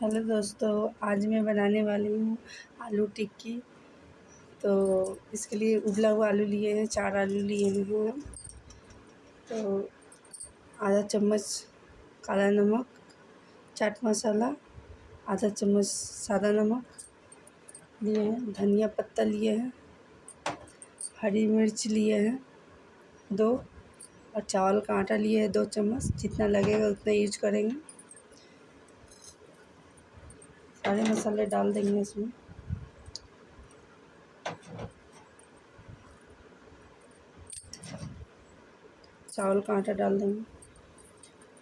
Hello दोस्तों, आज मैं बनाने वाली हूँ आलू टिक्की। तो इसके लिए उबला हुआ आलू लिए हैं, चार आलू लिए हैं। तो आधा चम्मच काला नमक, चाट मसाला, आधा चम्मच सादा नमक लिए हैं, धनिया पत्ता लिए हैं, हरी मिर्च लिए हैं, दो, और चावल का आटा लिए हैं, दो चम्मच। जितना लगेगा उतना यूज़ करेंगे। सारे मसाले डाल देंगे इसमें। चावल का आटा डाल देंगे।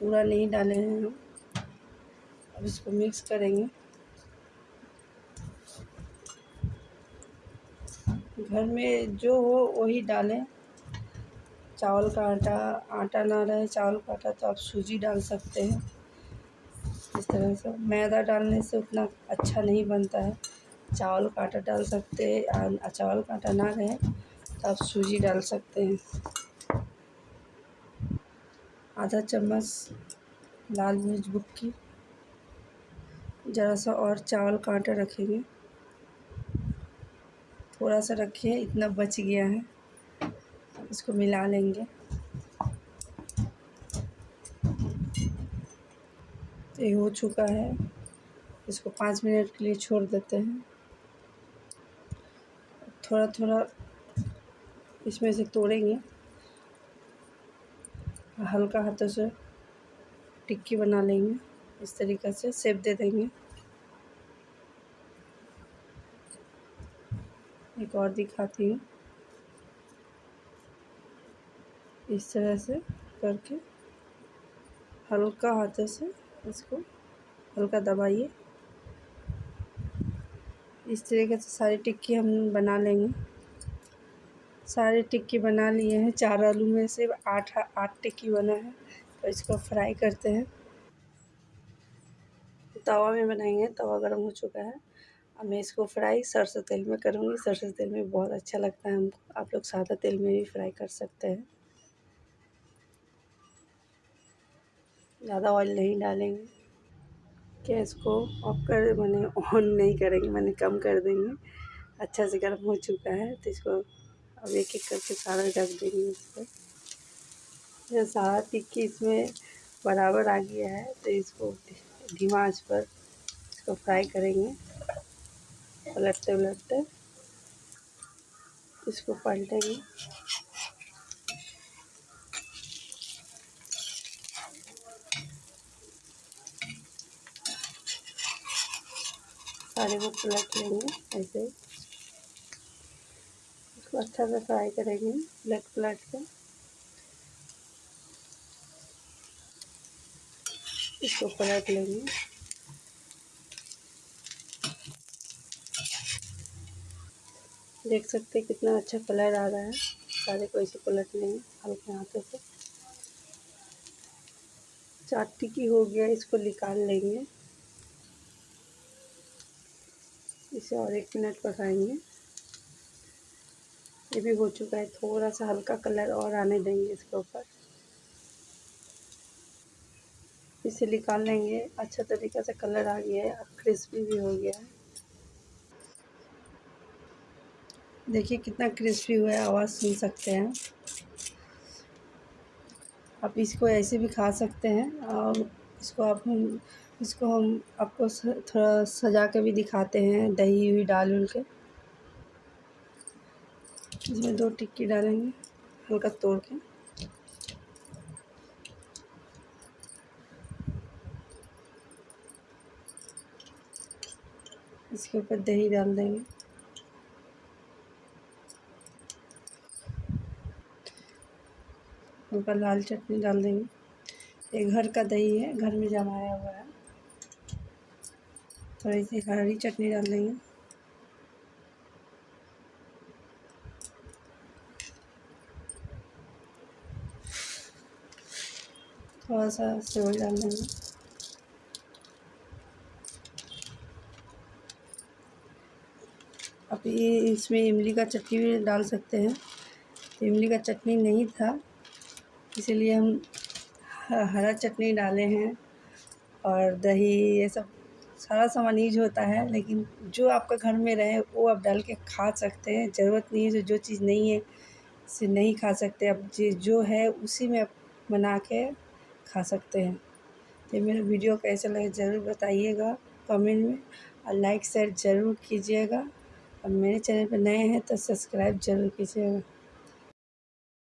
पूरा नहीं डाले हैं हम। अब इसको मिक्स करेंगे। घर में जो हो वही डालें। चावल का आटा आटा ना रहे, चावल का आटा तो आप सूजी डाल सकते हैं। इस तरह से मैदा डालने से उतना अच्छा नहीं बनता है। चावल का आटा डाल सकते हैं चावल का आटा ना रहे तो आप सूजी डाल सकते हैं। आधा चम्मच लाल मिर्च बुक्की ज़रा सा और चावल का आटा रखेंगे। थोड़ा सा रखिए, इतना बच गया है। इसको मिला लेंगे। ये हो चुका है। इसको पाँच मिनट के लिए छोड़ देते हैं। थोड़ा थोड़ा इसमें से तोड़ेंगे। हल्का हाथों से टिक्की बना लेंगे। इस तरीक़े से सेप दे देंगे। एक और दिखाती हूँ। इस तरह से करके हल्का हाथों से इसको, हल्का दबाइए। इस तरीके से सारी टिक्की हम बना लेंगे। सारे टिक्की बना लिए हैं, चार आलू में से आठ आठ टिक्की बना है तो इसको फ्राई करते हैं। तवा में बनाएँगे, तवा गर्म हो चुका है। अब मैं इसको फ्राई सरसों तेल में करूँगी। सरसों तेल में बहुत अच्छा लगता है हमको। आप लोग सादा तेल में भी फ्राई कर सकते हैं। ज़्यादा ऑयल नहीं डालेंगे। गैस को ऑफ़ कर मैंने ऑन नहीं करेंगे, मैंने कम कर देंगे। अच्छा से गर्म हो चुका है तो इसको अब एक एक करके सारा रख देंगे इस पर सारा टिक्की इसमें बराबर आ गया है तो इसको धीमा पर इसको फ्राई करेंगे। पलटते उलटते इसको पलटेंगे। सारे को पलट लेंगे ऐसे इसको अच्छा से फ्राई करेंगे पलट पलट के। इसको पलट लेंगे। देख सकते हैं कितना अच्छा कलर आ रहा है। सारे को ऐसे पलट लेंगे हल्के हाथों से। चाट टिक्की हो गया, इसको निकाल लेंगे। इसे और एक मिनट पकाएँगे। ये भी हो चुका है थोड़ा सा हल्का कलर और आने देंगे इसके ऊपर। इसे निकाल लेंगे अच्छा तरीके से कलर आ गया है, अब क्रिस्पी भी हो गया है। देखिए कितना क्रिस्पी हुआ है, आवाज़ सुन सकते हैं। आप इसको ऐसे भी खा सकते हैं और इसको आप इसको हम आपको थोड़ा सजा के भी दिखाते हैं, दही हुई डाल उल के इसमें दो टिक्की डालेंगे, हल्का तोड़ के। इसके ऊपर दही डाल देंगे। ऊपर लाल चटनी डाल देंगे। ये घर का दही है, घर में जमाया हुआ है। थोड़ी सी हरी चटनी डाल देंगे। थोड़ा सा सेवई डाल देंगे। अब ये इसमें इमली का चटनी भी डाल सकते हैं। तो इमली का चटनी नहीं था, इसीलिए हम हरा चटनी डाले हैं और दही ये सब सारा सामान यूज़ होता है, लेकिन जो आपका घर में रहे, वो आप डाल के खा सकते हैं। ज़रूरत नहीं है जो जो चीज़ नहीं है, उसे नहीं खा सकते। अब जो है, उसी में आप बना के खा सकते हैं। तो मेरा वीडियो कैसा लगे ज़रूर बताइएगा कमेंट में, और लाइक, शेयर ज़रूर कीजिएगा। और मेरे चैनल पर नए हैं तो सब्सक्राइब ज़रूर कीजिएगा।